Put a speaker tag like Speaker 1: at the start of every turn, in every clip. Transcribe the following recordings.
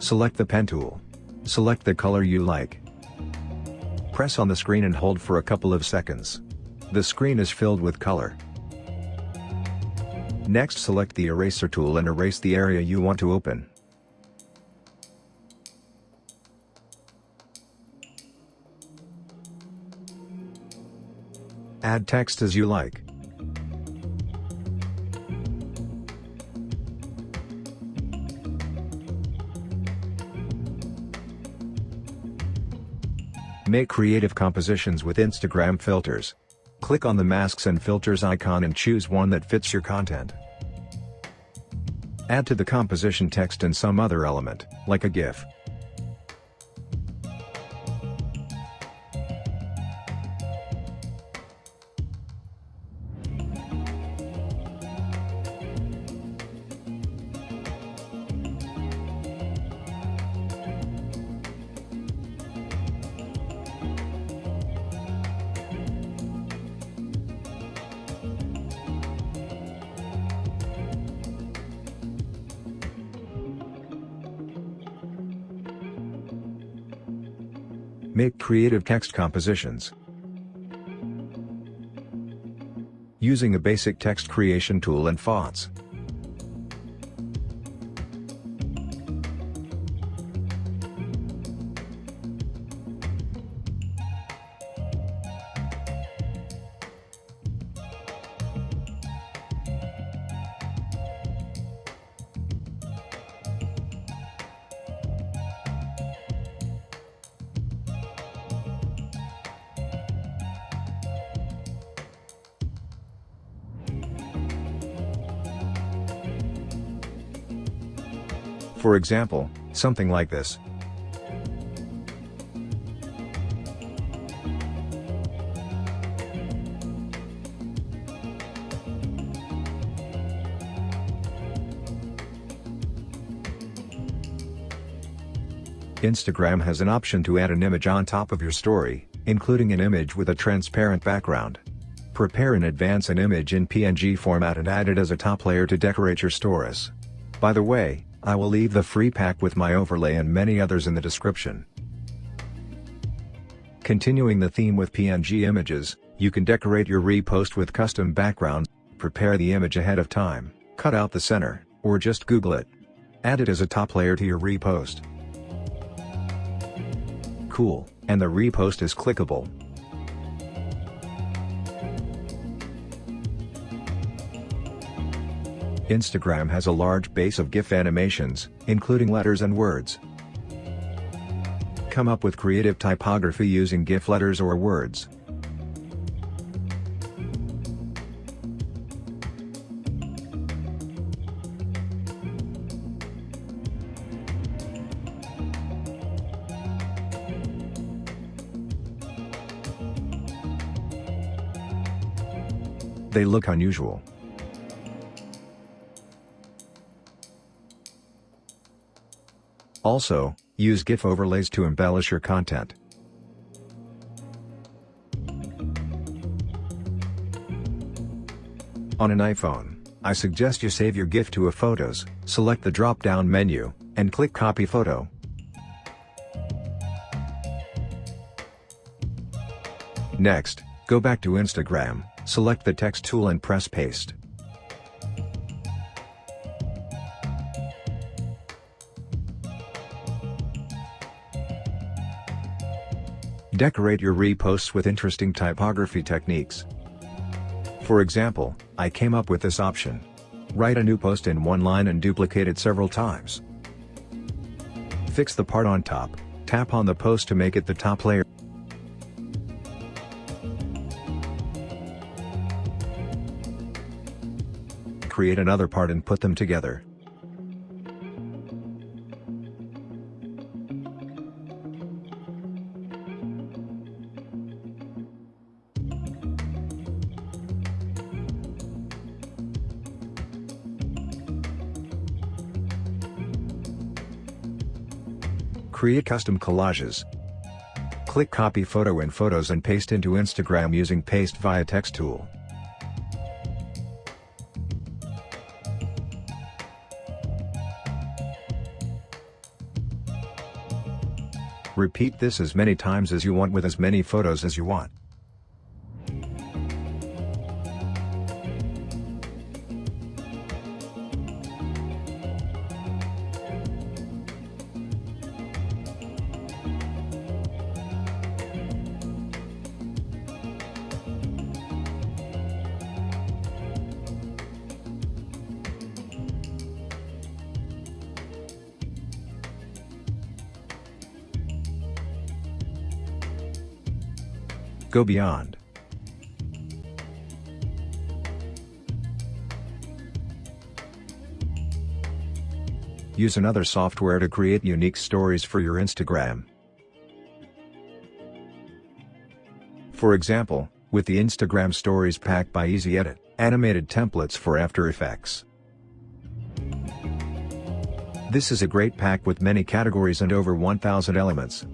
Speaker 1: Select the pen tool. Select the color you like. Press on the screen and hold for a couple of seconds. The screen is filled with color. Next select the eraser tool and erase the area you want to open. Add text as you like. Make creative compositions with Instagram filters. Click on the masks and filters icon and choose one that fits your content. Add to the composition text and some other element, like a GIF. Make creative text compositions. Using a basic text creation tool and fonts. For example, something like this. Instagram has an option to add an image on top of your story, including an image with a transparent background. Prepare in advance an image in PNG format and add it as a top layer to decorate your stories. By the way, I will leave the free pack with my overlay and many others in the description. Continuing the theme with PNG images, you can decorate your repost with custom backgrounds, prepare the image ahead of time, cut out the center, or just Google it. Add it as a top layer to your repost. Cool, and the repost is clickable. Instagram has a large base of GIF animations, including letters and words. Come up with creative typography using GIF letters or words. They look unusual. Also, use GIF overlays to embellish your content. On an iPhone, I suggest you save your GIF to a Photos, select the drop-down menu, and click Copy Photo. Next, go back to Instagram, select the text tool and press Paste. Decorate your reposts with interesting typography techniques. For example, I came up with this option. Write a new post in one line and duplicate it several times. Fix the part on top, tap on the post to make it the top layer. Create another part and put them together. Create custom collages. Click copy photo in Photos and paste into Instagram using Paste via Text tool. Repeat this as many times as you want with as many photos as you want. Go beyond. Use another software to create unique stories for your Instagram. For example, with the Instagram Stories pack by Easy Edit, animated templates for After Effects. This is a great pack with many categories and over 1000 elements.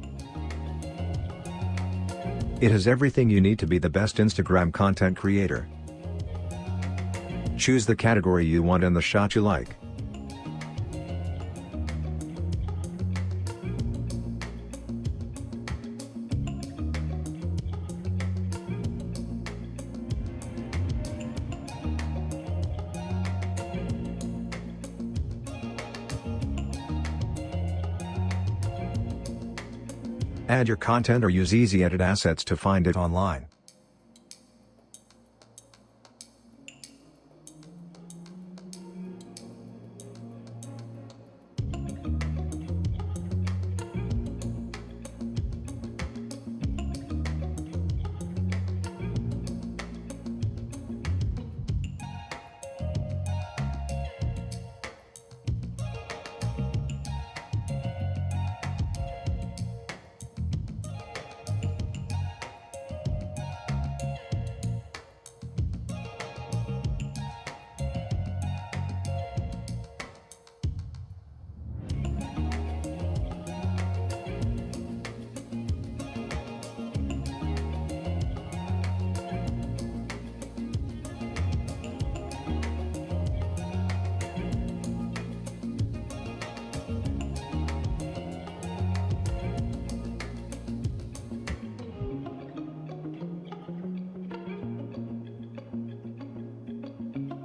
Speaker 1: It has everything you need to be the best Instagram content creator. Choose the category you want and the shot you like. Add your content or use EasyEdit assets to find it online.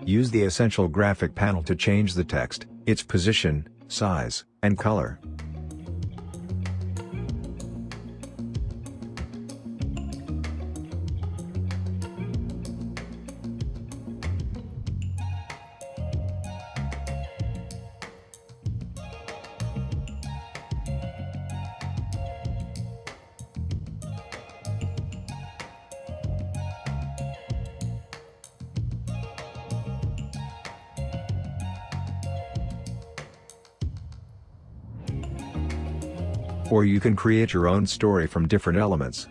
Speaker 1: Use the Essential Graphic panel to change the text, its position, size, and color. Or you can create your own story from different elements.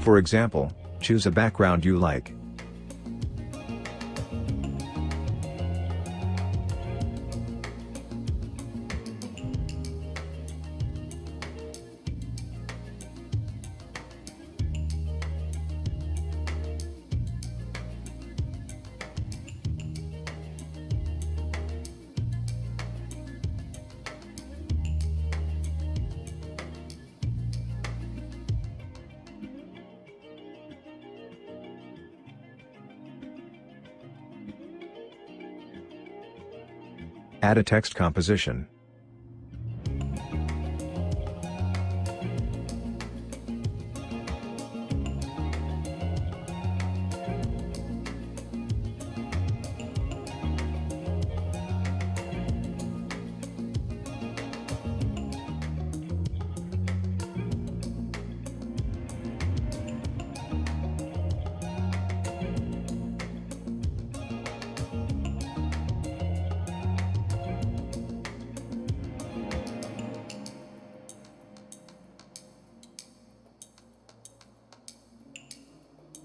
Speaker 1: For example, choose a background you like. Add a text composition.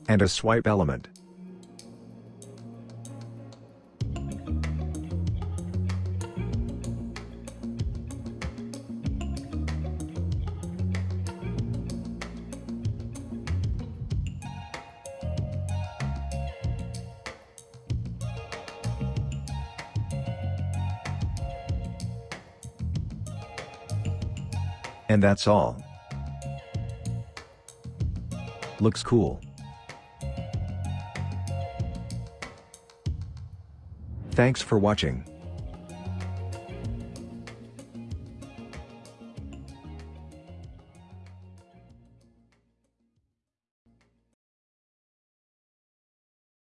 Speaker 1: and a swipe element. And that's all. Looks cool. Thanks for watching.